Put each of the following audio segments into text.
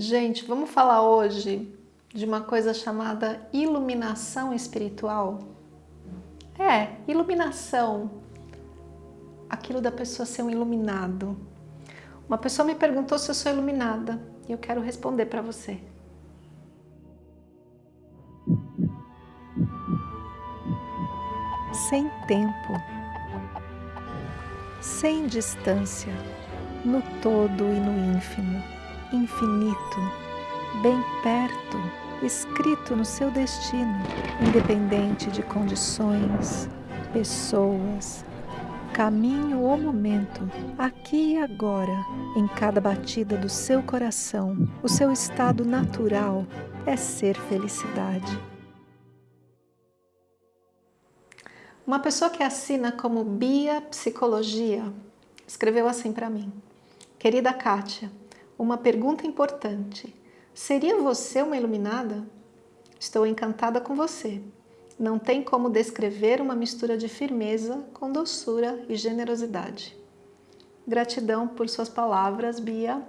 Gente, vamos falar hoje de uma coisa chamada iluminação espiritual? É, iluminação. Aquilo da pessoa ser um iluminado. Uma pessoa me perguntou se eu sou iluminada e eu quero responder para você. Sem tempo, sem distância, no todo e no ínfimo infinito, bem perto, escrito no seu destino, independente de condições, pessoas, caminho ou momento, aqui e agora, em cada batida do seu coração, o seu estado natural é ser felicidade. Uma pessoa que assina como Bia Psicologia escreveu assim para mim. Querida Kátia, uma pergunta importante. Seria você uma iluminada? Estou encantada com você. Não tem como descrever uma mistura de firmeza com doçura e generosidade. Gratidão por suas palavras, Bia.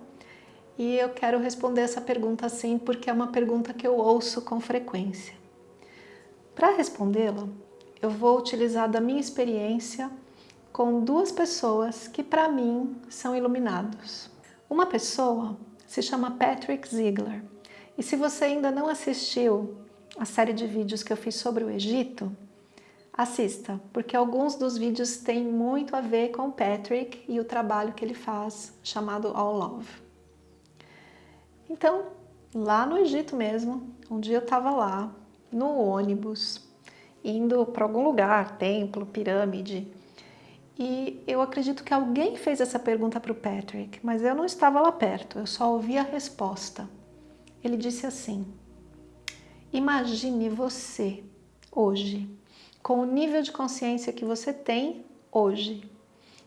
E eu quero responder essa pergunta assim porque é uma pergunta que eu ouço com frequência. Para respondê-la, eu vou utilizar da minha experiência com duas pessoas que para mim são iluminados. Uma pessoa se chama Patrick Ziegler. E se você ainda não assistiu a série de vídeos que eu fiz sobre o Egito, assista, porque alguns dos vídeos têm muito a ver com Patrick e o trabalho que ele faz, chamado All Love. Então, lá no Egito mesmo, um dia eu estava lá, no ônibus, indo para algum lugar, templo, pirâmide, e eu acredito que alguém fez essa pergunta para o Patrick, mas eu não estava lá perto, eu só ouvi a resposta. Ele disse assim, imagine você hoje, com o nível de consciência que você tem hoje,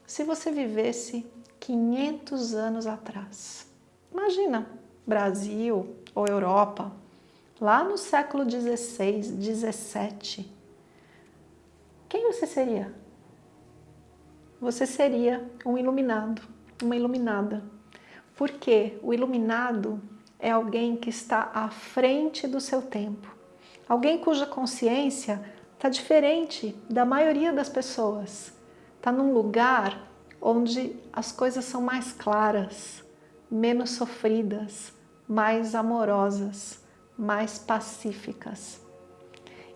se você vivesse 500 anos atrás. Imagina, Brasil ou Europa, lá no século 16, 17. Quem você seria? Você seria um iluminado, uma iluminada. Porque o iluminado é alguém que está à frente do seu tempo. Alguém cuja consciência está diferente da maioria das pessoas. Está num lugar onde as coisas são mais claras, menos sofridas, mais amorosas, mais pacíficas.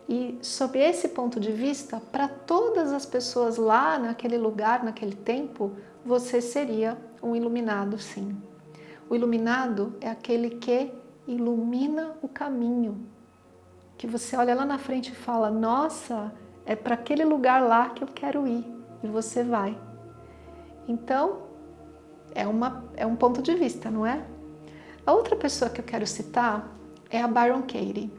E sob esse ponto de vista, para todas as pessoas lá naquele lugar, naquele tempo, você seria um iluminado sim. O iluminado é aquele que ilumina o caminho. Que você olha lá na frente e fala, nossa, é para aquele lugar lá que eu quero ir. E você vai. Então, é, uma, é um ponto de vista, não é? A outra pessoa que eu quero citar é a Byron Katie.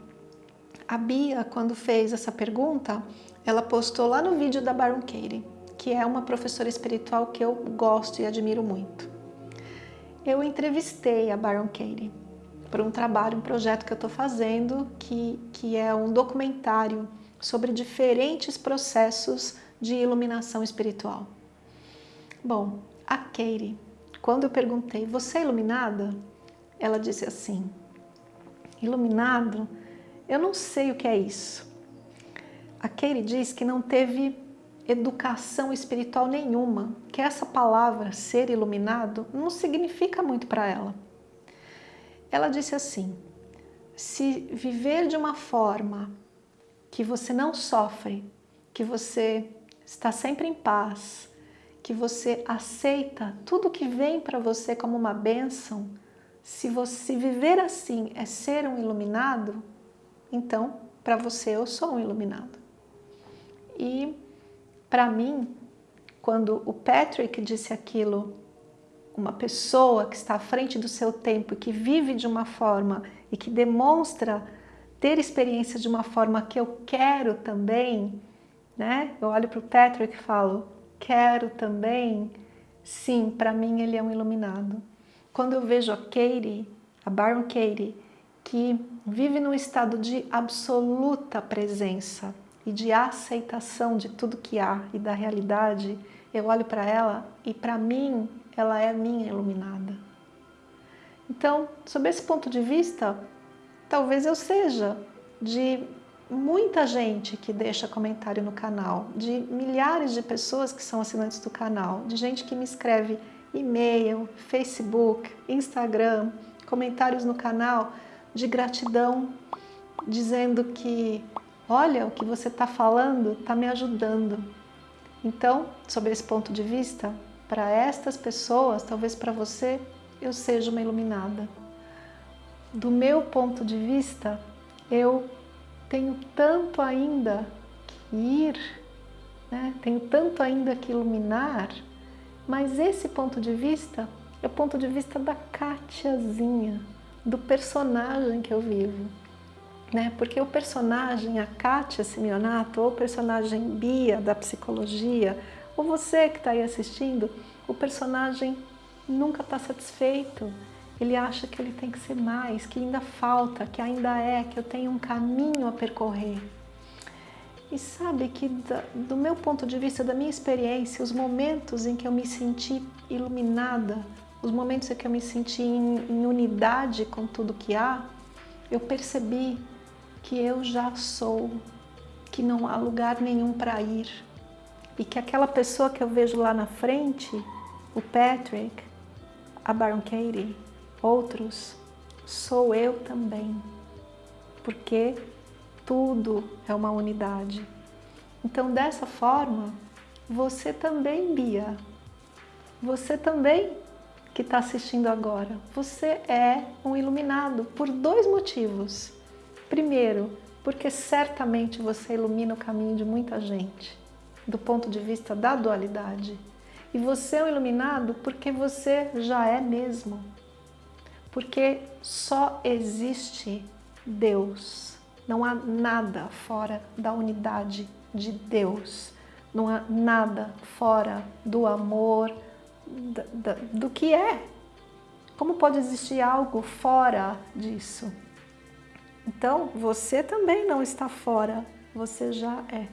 A Bia, quando fez essa pergunta, ela postou lá no vídeo da Baron Katie, que é uma professora espiritual que eu gosto e admiro muito. Eu entrevistei a Baron Katie para um trabalho, um projeto que eu estou fazendo, que, que é um documentário sobre diferentes processos de iluminação espiritual. Bom, a Katie, quando eu perguntei, você é iluminada? Ela disse assim, iluminado eu não sei o que é isso. A Katie diz que não teve educação espiritual nenhuma, que essa palavra, ser iluminado, não significa muito para ela. Ela disse assim, se viver de uma forma que você não sofre, que você está sempre em paz, que você aceita tudo que vem para você como uma bênção, se você viver assim é ser um iluminado, então, para você eu sou um iluminado. E para mim, quando o Patrick disse aquilo, uma pessoa que está à frente do seu tempo e que vive de uma forma e que demonstra ter experiência de uma forma que eu quero também, né? Eu olho para o Patrick e falo, quero também. Sim, para mim ele é um iluminado. Quando eu vejo a Katie, a Baron Katie, que vive num estado de absoluta presença e de aceitação de tudo que há e da realidade, eu olho para ela e para mim ela é minha iluminada. Então, sob esse ponto de vista, talvez eu seja de muita gente que deixa comentário no canal, de milhares de pessoas que são assinantes do canal, de gente que me escreve e-mail, Facebook, Instagram, comentários no canal de gratidão, dizendo que olha, o que você está falando está me ajudando. Então, sob esse ponto de vista, para estas pessoas, talvez para você, eu seja uma iluminada. Do meu ponto de vista, eu tenho tanto ainda que ir, né? tenho tanto ainda que iluminar, mas esse ponto de vista é o ponto de vista da Katiazinha, do personagem que eu vivo. Né? Porque o personagem, a Kátia Simeonato, ou o personagem Bia da psicologia, ou você que está aí assistindo, o personagem nunca está satisfeito. Ele acha que ele tem que ser mais, que ainda falta, que ainda é, que eu tenho um caminho a percorrer. E sabe que do meu ponto de vista, da minha experiência, os momentos em que eu me senti iluminada, os momentos em que eu me senti em, em unidade com tudo que há, eu percebi que eu já sou, que não há lugar nenhum para ir. E que aquela pessoa que eu vejo lá na frente, o Patrick, a Baron Katie, outros, sou eu também. Porque tudo é uma unidade. Então, dessa forma, você também, Bia, você também que está assistindo agora, você é um iluminado por dois motivos. Primeiro, porque certamente você ilumina o caminho de muita gente, do ponto de vista da dualidade. E você é um iluminado porque você já é mesmo. Porque só existe Deus. Não há nada fora da unidade de Deus. Não há nada fora do amor, do que é. Como pode existir algo fora disso? Então, você também não está fora, você já é.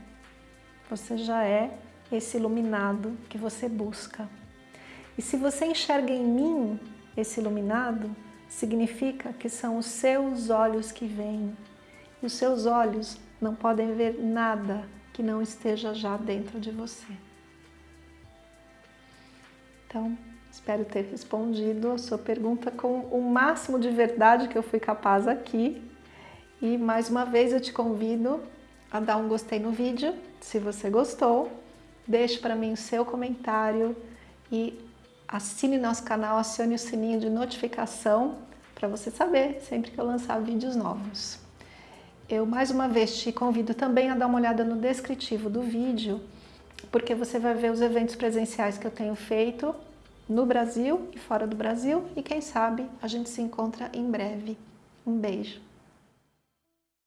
Você já é esse iluminado que você busca. E se você enxerga em mim esse iluminado, significa que são os seus olhos que veem. E os seus olhos não podem ver nada que não esteja já dentro de você. Então, espero ter respondido a sua pergunta com o máximo de verdade que eu fui capaz aqui. E mais uma vez eu te convido a dar um gostei no vídeo, se você gostou. Deixe para mim o seu comentário e assine nosso canal, acione o sininho de notificação para você saber sempre que eu lançar vídeos novos. Eu mais uma vez te convido também a dar uma olhada no descritivo do vídeo, porque você vai ver os eventos presenciais que eu tenho feito no Brasil e fora do Brasil e quem sabe a gente se encontra em breve. Um beijo!